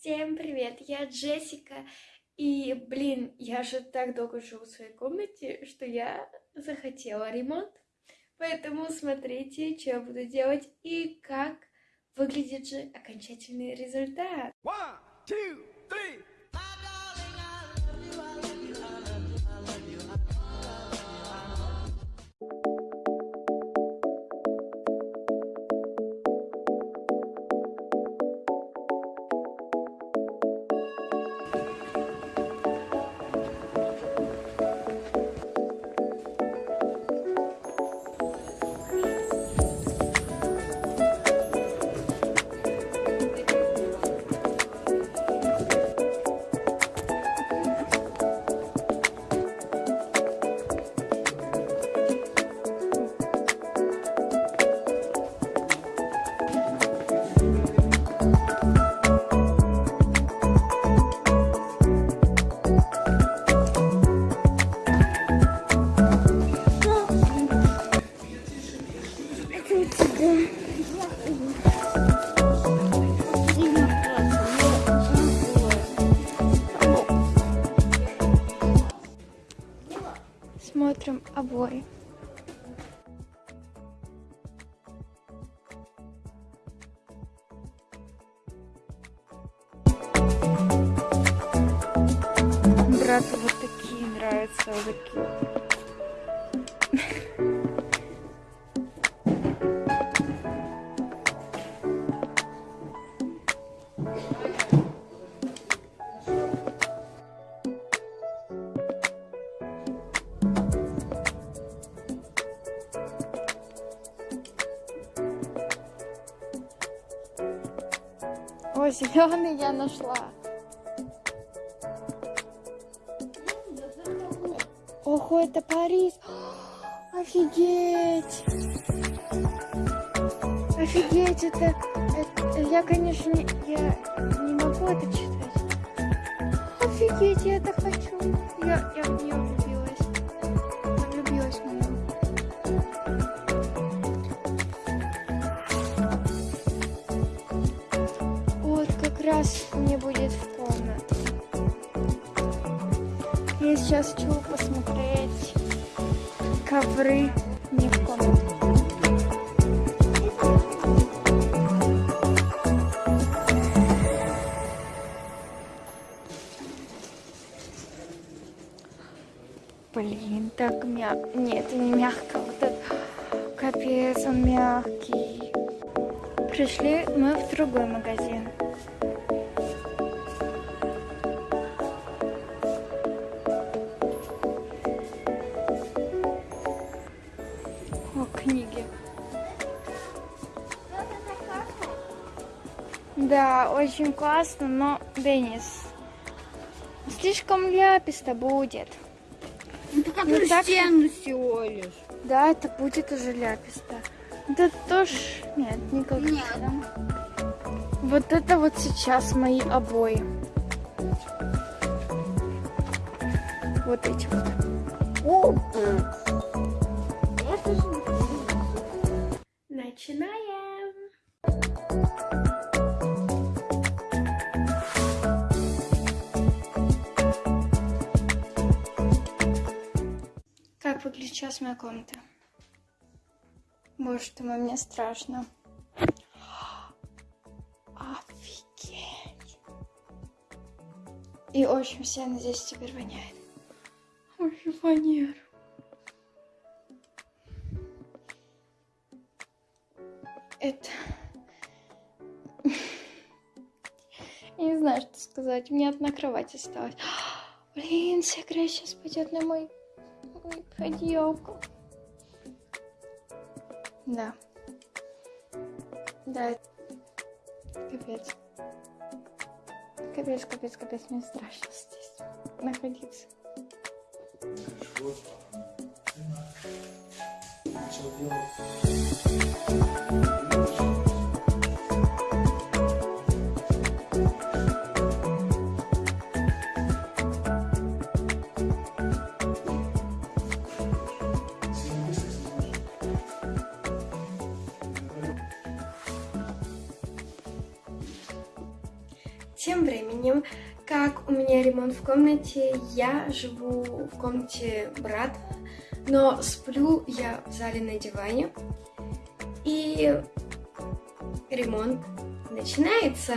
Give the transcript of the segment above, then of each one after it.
Всем привет, я Джессика, и, блин, я же так долго живу в своей комнате, что я захотела ремонт, поэтому смотрите, что я буду делать и как выглядит же окончательный результат. One, two, three. Смотрим обои. Брату вот такие нравятся, вот такие. О, зеленый я нашла. Ого, это Париж. Офигеть. Офигеть, это, это я, конечно, не, я не могу это читать. Офигеть, я это хочу. Я, я в нее сейчас хочу посмотреть ковры мне в комнату. Блин, так мягко. Нет, это не мягко. Вот это... Капец, он мягкий. Пришли мы в другой магазин. О, книги. Да, очень классно, но, Денис, слишком ляписто будет. Это как Ну, так- стену всего лишь. Да, это будет уже ляписто. Это тоже... Нет, никак. Нет. Вот это вот сейчас мои обои. Вот эти вот. Же... Начинаем. Как выглядит сейчас моя комната? Боже ты мне страшно. Офигеть. И очень сильно здесь теперь воняет. Ой, фанер. это... Я не знаю, что сказать. Мне меня одна кровать осталась. Блин, вся грязь сейчас пойдет на мой, мой подъемку. Да. Да. Капец. Капец, капец, капец. Мне страшно здесь находиться. Хорошо. Начал делать. Тем временем, как у меня ремонт в комнате, я живу в комнате брата, но сплю я в зале на диване. И ремонт начинается.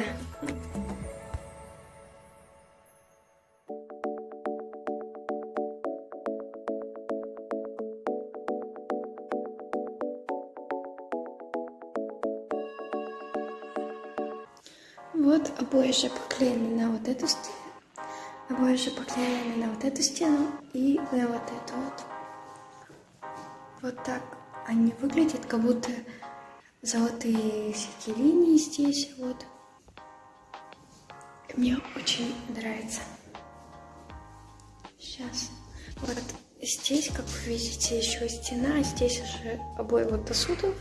Вот обои же поклеены на вот эту стену, обои же поклеены на вот эту стену и на вот эту вот. Вот так они выглядят, как будто золотые всякие линии здесь вот. Мне очень нравится. Сейчас. Вот здесь, как вы видите, еще стена, а здесь уже обои вот до судов.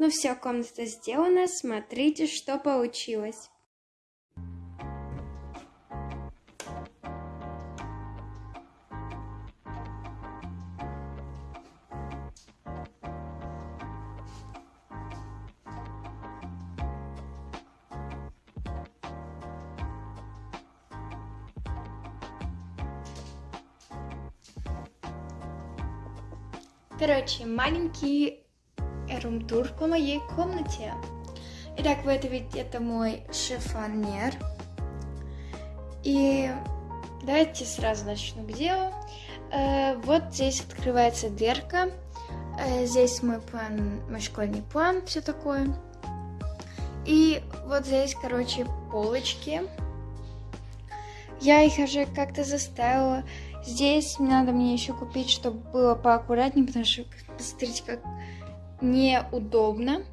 Ну все, комната сделана. Смотрите, что получилось. Короче, маленький рум-тур по моей комнате. Итак, вы это видите, это мой шифонер. И давайте сразу начну к делу. Э, вот здесь открывается дверка. Э, здесь мой план, мой школьный план, все такое. И вот здесь, короче, полочки. Я их уже как-то заставила. Здесь надо мне еще купить, чтобы было поаккуратнее, потому что, посмотрите, как неудобно,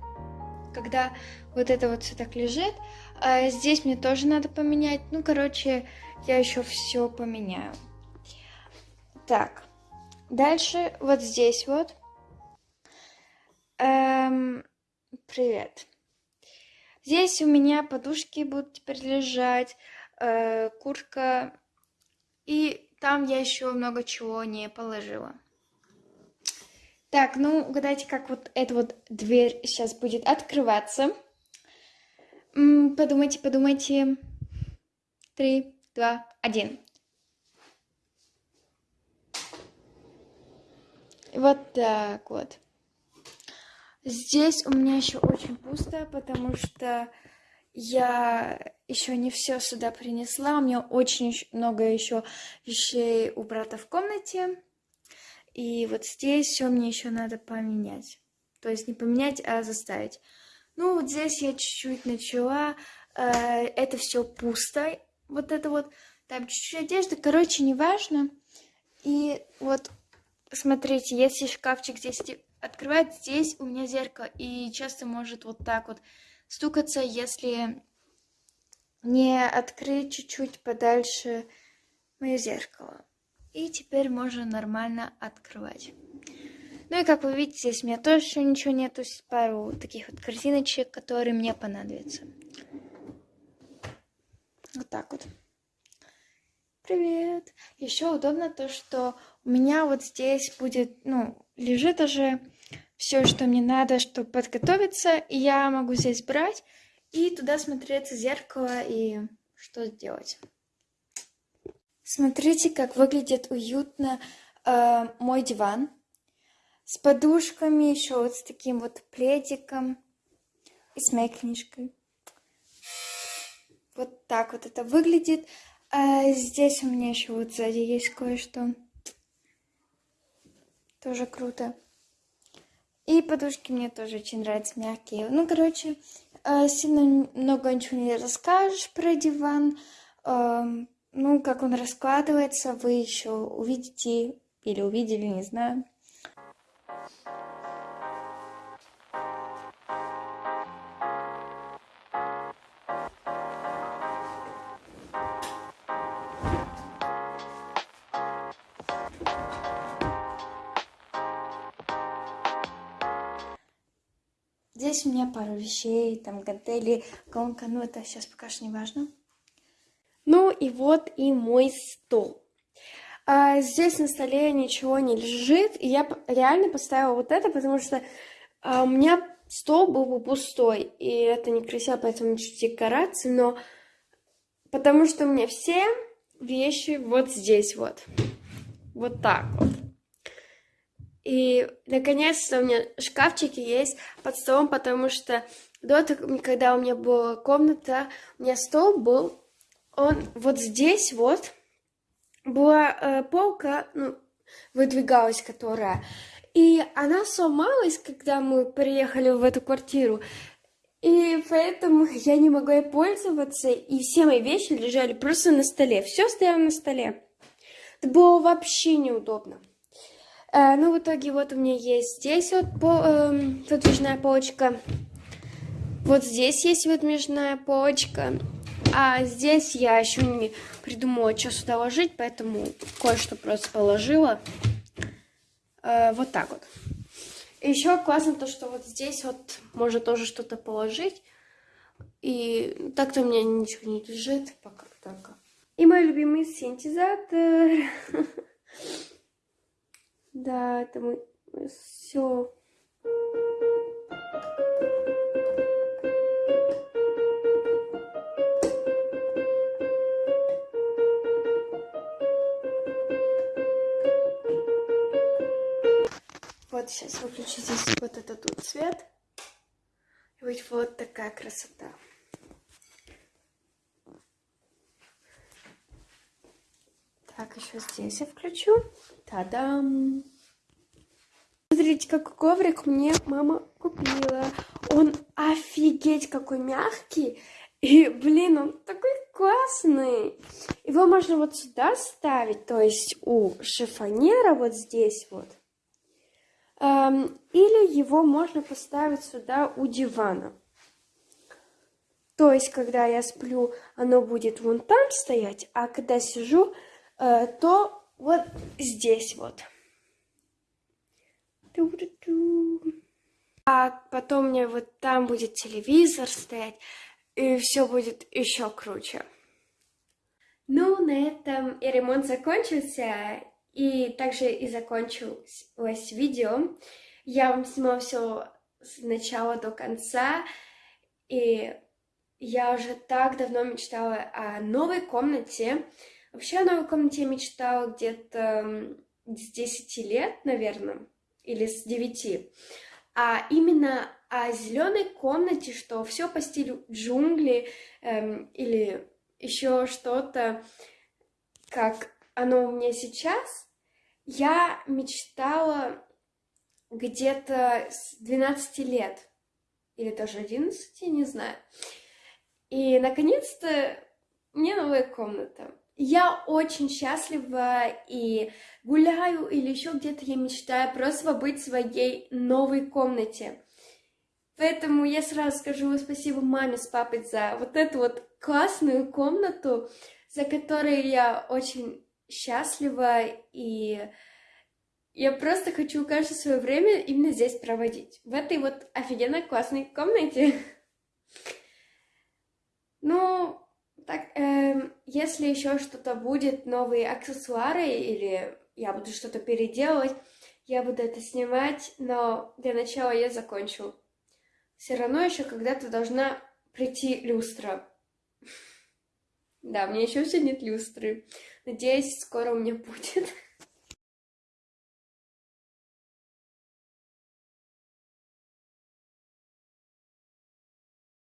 когда вот это вот все так лежит. А здесь мне тоже надо поменять. Ну, короче, я еще все поменяю. Так, дальше вот здесь вот. Эм, привет. Здесь у меня подушки будут теперь лежать, э, куртка. И там я еще много чего не положила. Так, ну, угадайте, как вот эта вот дверь сейчас будет открываться. Подумайте, подумайте. Три, два, один. Вот так вот. Здесь у меня еще очень пусто, потому что я еще не все сюда принесла. У меня очень много еще вещей у брата в комнате. И вот здесь все мне еще надо поменять. То есть не поменять, а заставить. Ну, вот здесь я чуть-чуть начала. Э, это все пусто. Вот это вот. Там чуть-чуть одежды. Короче, неважно. И вот, смотрите, если шкафчик здесь открывать, здесь у меня зеркало. И часто может вот так вот стукаться, если не открыть чуть-чуть подальше мое зеркало. И теперь можно нормально открывать. Ну и как вы видите, здесь у меня тоже ничего нету. Пару таких вот корзиночек, которые мне понадобятся. Вот так вот. Привет! Еще удобно то, что у меня вот здесь будет, ну, лежит уже все, что мне надо, чтобы подготовиться. И я могу здесь брать и туда смотреться в зеркало и что сделать. Смотрите, как выглядит уютно э, мой диван. С подушками, еще вот с таким вот пледиком и с моей книжкой. Вот так вот это выглядит. А здесь у меня еще вот сзади есть кое-что. Тоже круто. И подушки мне тоже очень нравятся, мягкие. Ну, короче, э, сильно много ничего не расскажешь про диван. Ну, как он раскладывается, вы еще увидите или увидели, не знаю. здесь у меня пару вещей, там гантели, гонка, ну это сейчас пока что не важно. И вот и мой стол. А, здесь на столе ничего не лежит, и я реально поставила вот это, потому что а, у меня стол был бы пустой, и это некрасиво, поэтому чуть декорации, но потому что у меня все вещи вот здесь вот, вот так вот. И, наконец-то, у меня шкафчики есть под столом, потому что до того, когда у меня была комната, у меня стол был, он вот здесь вот, была э, полка, ну, выдвигалась, которая, и она сломалась, когда мы приехали в эту квартиру. И поэтому я не могла ей пользоваться, и все мои вещи лежали просто на столе. Все стояло на столе. Это было вообще неудобно. Э, ну, в итоге вот у меня есть здесь вот по, э, выдвижная полочка. Вот здесь есть выдвижная полочка. А здесь я еще не придумала, что сюда ложить, поэтому кое-что просто положила. Э, вот так вот. Еще классно то, что вот здесь вот можно тоже что-то положить. И так-то у меня ничего не лежит, пока так. И мой любимый синтезатор. Да, это мы все. Вот сейчас выключу здесь вот этот тут цвет. И будет вот такая красота. Так, еще здесь я включу. Та-дам! Смотрите, какой коврик мне мама купила. Он офигеть какой мягкий. И, блин, он такой классный. Его можно вот сюда ставить, то есть у шифонера вот здесь вот. Эм, или его можно поставить сюда у дивана. То есть, когда я сплю, оно будет вон там стоять, а когда сижу, Э, то вот здесь вот. А потом меня вот там будет телевизор стоять, и все будет еще круче. Ну, на этом и ремонт закончился, и также и закончилось видео. Я вам снимала все с начала до конца, и я уже так давно мечтала о новой комнате, Вообще о новой комнате я мечтала где-то с 10 лет, наверное, или с 9. А именно о зеленой комнате, что все по стилю джунгли эм, или еще что-то, как оно у меня сейчас, я мечтала где-то с 12 лет, или даже 11, не знаю. И, наконец-то, мне новая комната. Я очень счастлива и гуляю или еще где-то я мечтаю просто побыть в своей новой комнате. Поэтому я сразу скажу спасибо маме с папой за вот эту вот классную комнату, за которой я очень счастлива и я просто хочу каждое свое время именно здесь проводить, в этой вот офигенно классной комнате. Ну, так, э, если еще что-то будет, новые аксессуары или я буду что-то переделывать, я буду это снимать, но для начала я закончу. Все равно еще когда-то должна прийти люстра. Да, мне еще все нет люстры. Надеюсь, скоро у меня будет.